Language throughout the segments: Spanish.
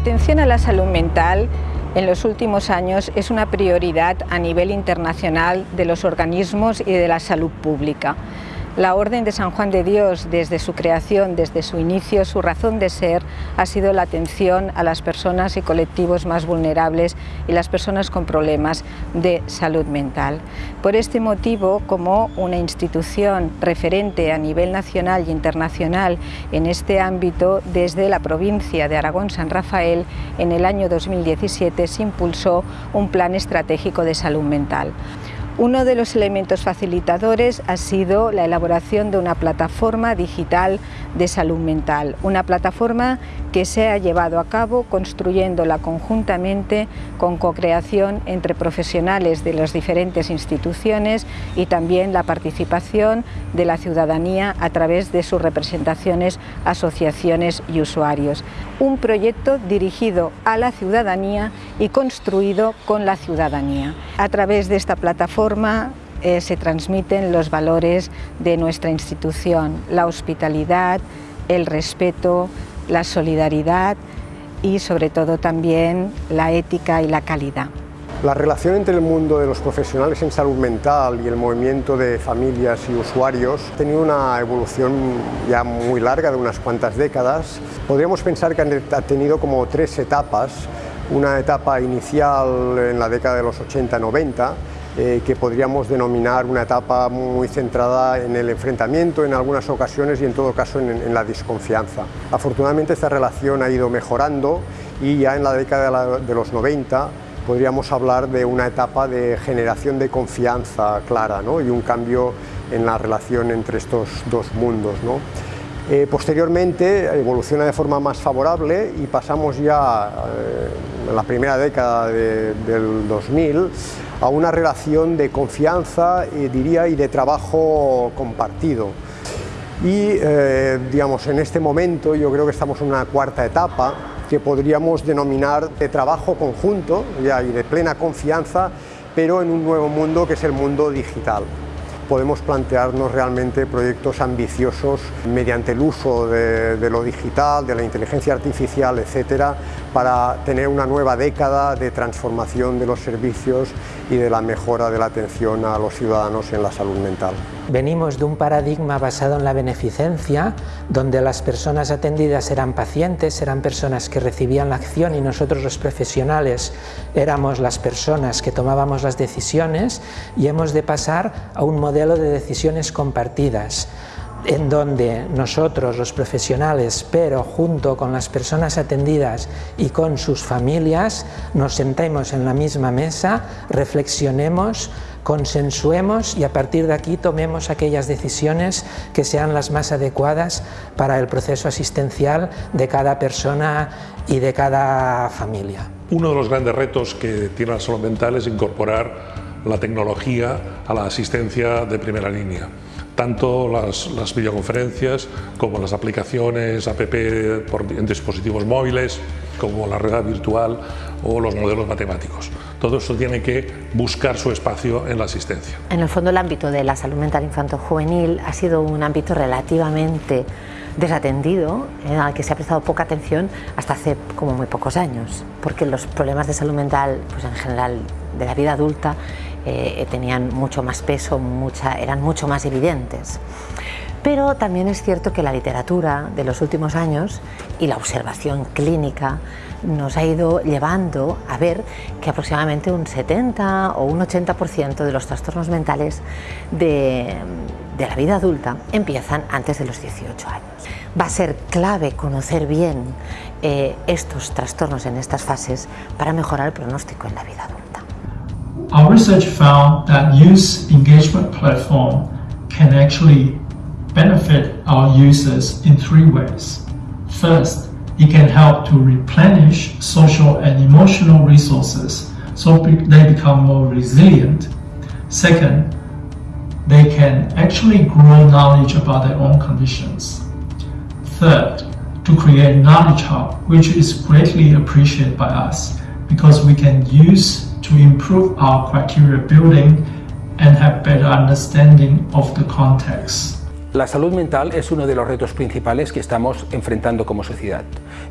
atención a la salud mental en los últimos años es una prioridad a nivel internacional de los organismos y de la salud pública. La Orden de San Juan de Dios, desde su creación, desde su inicio, su razón de ser ha sido la atención a las personas y colectivos más vulnerables y las personas con problemas de salud mental. Por este motivo, como una institución referente a nivel nacional y internacional en este ámbito, desde la provincia de Aragón-San Rafael, en el año 2017 se impulsó un plan estratégico de salud mental. Uno de los elementos facilitadores ha sido la elaboración de una plataforma digital de salud mental, una plataforma que se ha llevado a cabo construyéndola conjuntamente con co-creación entre profesionales de las diferentes instituciones y también la participación de la ciudadanía a través de sus representaciones, asociaciones y usuarios. Un proyecto dirigido a la ciudadanía y construido con la ciudadanía. A través de esta plataforma eh, se transmiten los valores de nuestra institución, la hospitalidad, el respeto, la solidaridad y sobre todo también la ética y la calidad. La relación entre el mundo de los profesionales en salud mental y el movimiento de familias y usuarios ha tenido una evolución ya muy larga de unas cuantas décadas. Podríamos pensar que ha tenido como tres etapas. Una etapa inicial en la década de los 80-90, eh, que podríamos denominar una etapa muy centrada en el enfrentamiento en algunas ocasiones y en todo caso en, la desconfianza. Afortunadamente esta relación ha ido mejorando y ya en la década de, los 90 podríamos hablar de una etapa de generación de confianza clara y un cambio en la relación entre estos dos mundos. Eh, posteriormente evoluciona de forma más favorable y pasamos ya eh, en la primera década del 2000 a una relación de confianza, y diría, y de trabajo compartido. Y eh, digamos, en este momento yo creo que estamos en una cuarta etapa que podríamos denominar de trabajo conjunto ya, y de plena confianza, pero en un nuevo mundo que es el mundo digital podemos plantearnos realmente proyectos ambiciosos mediante el uso de, lo digital, de la inteligencia artificial, etcétera, para tener una nueva década de transformación de los servicios y de la mejora de la atención a los ciudadanos en la salud mental. Venimos de un paradigma basado en la beneficencia, donde las personas atendidas eran pacientes, eran personas que recibían la acción y nosotros los profesionales éramos las personas que tomábamos las decisiones y hemos de pasar a un modelo de decisiones compartidas en donde nosotros los profesionales, pero junto con las personas atendidas y con sus familias, nos sentemos en la misma mesa, reflexionemos, consensuemos y a partir de aquí tomemos aquellas decisiones que sean las más adecuadas para el proceso asistencial de cada persona y de cada familia. Uno de los grandes retos que tiene la salud mental es incorporar la tecnología a la asistencia de primera línea tanto las, videoconferencias como las aplicaciones app en dispositivos móviles, como la red virtual o los modelos matemáticos. Todo eso tiene que buscar su espacio en la asistencia. En el fondo el ámbito de la salud mental infanto-juvenil ha sido un ámbito relativamente desatendido, en al que se ha prestado poca atención hasta hace como muy pocos años, porque los problemas de salud mental, pues en general de la vida adulta, eh, tenían mucho más peso, eran mucho más evidentes. Pero también es cierto que la literatura de los últimos años y la observación clínica nos ha ido llevando a ver que aproximadamente un 70 o un 80% de los trastornos mentales de, la vida adulta empiezan antes de los 18 años. Va a ser clave conocer bien eh, estos trastornos en estas fases para mejorar el pronóstico en la vida adulta. Our research found that youth engagement platform can actually benefit our users in three ways. First, it can help to replenish social and emotional resources so they become more resilient. Second, they can actually grow knowledge about their own conditions. Third, to create knowledge hub, which is greatly appreciated by us because we can use to improve our criteria building and have better understanding of the context. La salud mental es uno de los retos principales que estamos enfrentando como sociedad.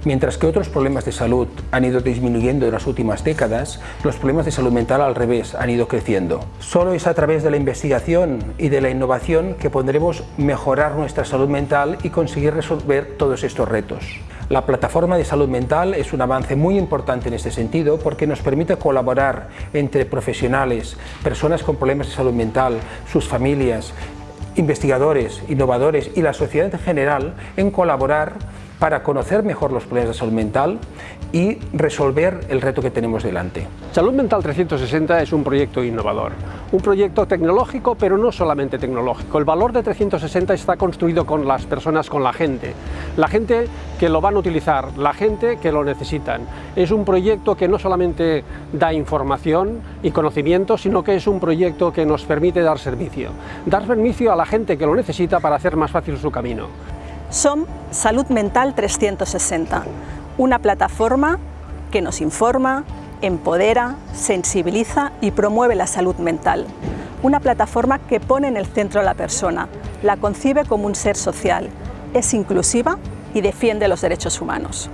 Mientras que otros problemas de salud han ido disminuyendo en las últimas décadas, los problemas de salud mental al revés han ido creciendo. Solo es a través de la investigación y de la innovación que podremos mejorar nuestra salud mental y conseguir resolver todos estos retos. La plataforma de salud mental es un avance muy importante en este sentido porque nos permite colaborar entre profesionales, personas con problemas de salud mental, sus familias, investigadores, innovadores y la sociedad en general en colaborar para conocer mejor los problemas de salud mental y resolver el reto que tenemos delante. Salud Mental 360 es un proyecto innovador, un proyecto tecnológico pero no solamente tecnológico. El valor de 360 está construido con las personas, con la gente, la gente que lo van a utilizar, la gente que lo necesitan. Es un proyecto que no solamente da información y conocimiento, sino que es un proyecto que nos permite dar servicio, dar servicio a la gente que lo necesita para hacer más fácil su camino. Som Salud Mental 360, una plataforma que nos informa, empodera, sensibiliza y promueve la salud mental. Una plataforma que pone en el centro a la persona, la concibe como un ser social, es inclusiva y defiende los derechos humanos.